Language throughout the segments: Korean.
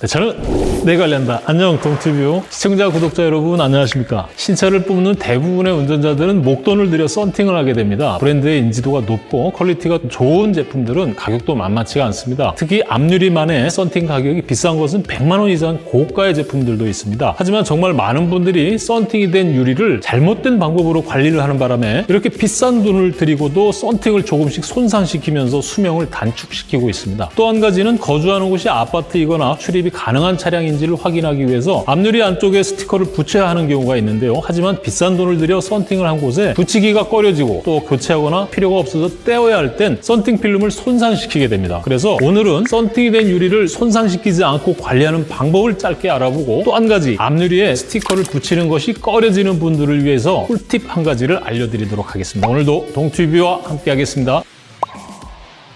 네, 저는 내 관련다. 안녕 동티뷰 시청자 구독자 여러분 안녕하십니까? 신차를 뽑는 대부분의 운전자들은 목돈을 들여 썬팅을 하게 됩니다. 브랜드의 인지도가 높고 퀄리티가 좋은 제품들은 가격도 만만치가 않습니다. 특히 앞유리만의 썬팅 가격이 비싼 것은 100만 원 이상 고가의 제품들도 있습니다. 하지만 정말 많은 분들이 썬팅이 된 유리를 잘못된 방법으로 관리를 하는 바람에 이렇게 비싼 돈을 들이고도 썬팅을 조금씩 손상시키면서 수명을 단축시키고 있습니다. 또 한 가지는 거주하는 곳이 아파트이거나 출입이 가능한 차량인지를 확인하기 위해서 앞유리 안쪽에 스티커를 붙여야 하는 경우가 있는데요. 하지만 비싼 돈을 들여 썬팅을 한 곳에 붙이기가 꺼려지고 또 교체하거나 필요가 없어서 떼어야 할 땐 썬팅 필름을 손상시키게 됩니다. 그래서 오늘은 썬팅이 된 유리를 손상시키지 않고 관리하는 방법을 짧게 알아보고 또 한 가지 앞유리에 스티커를 붙이는 것이 꺼려지는 분들을 위해서 꿀팁 한 가지를 알려드리도록 하겠습니다. 오늘도 동튜브와 함께 하겠습니다.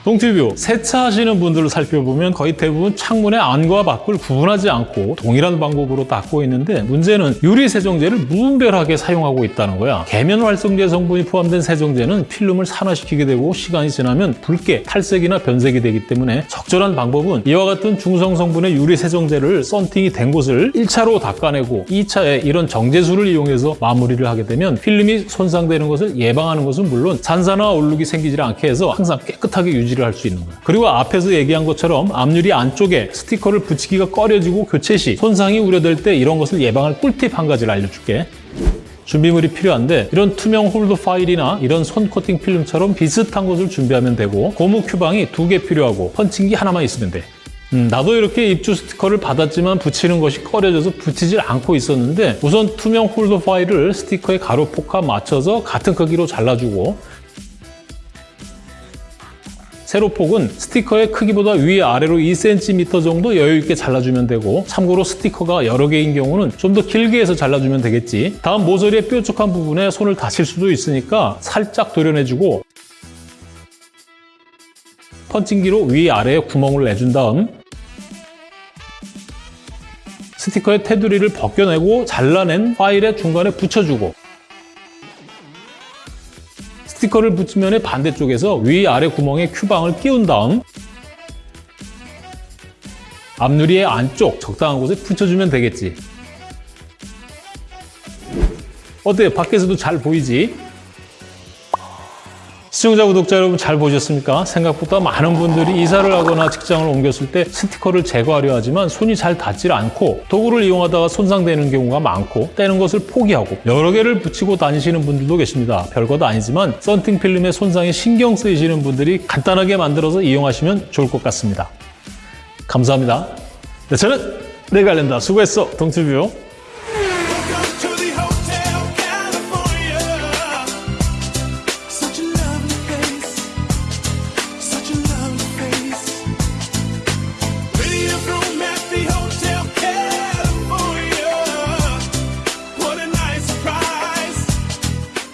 동티뷰 세차하시는 분들을 살펴보면 거의 대부분 창문의 안과 밖을 구분하지 않고 동일한 방법으로 닦고 있는데 문제는 유리 세정제를 무분별하게 사용하고 있다는 거야. 계면 활성제 성분이 포함된 세정제는 필름을 산화시키게 되고 시간이 지나면 붉게 탈색이나 변색이 되기 때문에 적절한 방법은 이와 같은 중성 성분의 유리 세정제를 썬팅이 된 곳을 1차로 닦아내고 2차에 이런 정제수를 이용해서 마무리를 하게 되면 필름이 손상되는 것을 예방하는 것은 물론 잔사나 얼룩이 생기지 않게 해서 항상 깨끗하게 유지 유지를 할 수 있는 거예요. 그리고 앞에서 얘기한 것처럼 앞유리 안쪽에 스티커를 붙이기가 꺼려지고 교체 시 손상이 우려될 때 이런 것을 예방할 꿀팁 한 가지를 알려줄게. 준비물이 필요한데 이런 투명 홀더 파일이나 이런 손 코팅 필름처럼 비슷한 것을 준비하면 되고 고무 큐방이 두 개 필요하고 펀칭기 하나만 있으면 돼. 음, 나도 이렇게 입주 스티커를 받았지만 붙이는 것이 꺼려져서 붙이질 않고 있었는데 우선 투명 홀더 파일을 스티커의 가로 폭과 맞춰서 같은 크기로 잘라주고 세로폭은 스티커의 크기보다 위아래로 2cm 정도 여유 있게 잘라주면 되고 참고로 스티커가 여러 개인 경우는 좀 더 길게 해서 잘라주면 되겠지. 다음 모서리의 뾰족한 부분에 손을 다칠 수도 있으니까 살짝 도려내주고 펀칭기로 위아래에 구멍을 내준 다음 스티커의 테두리를 벗겨내고 잘라낸 파일의 중간에 붙여주고 스티커를 붙이면 반대쪽에서 위아래 구멍에 큐방을 끼운 다음 앞유리의 안쪽 적당한 곳에 붙여주면 되겠지. 어때? 밖에서도 잘 보이지? 시청자, 구독자 여러분 잘 보셨습니까? 생각보다 많은 분들이 이사를 하거나 직장을 옮겼을 때 스티커를 제거하려 하지만 손이 잘 닿질 않고 도구를 이용하다가 손상되는 경우가 많고 떼는 것을 포기하고 여러 개를 붙이고 다니시는 분들도 계십니다. 별것도 아니지만 썬팅 필름의 손상에 신경 쓰이시는 분들이 간단하게 만들어서 이용하시면 좋을 것 같습니다. 감사합니다. 네, 저는 알린다. 수고했어. 동튜뷰.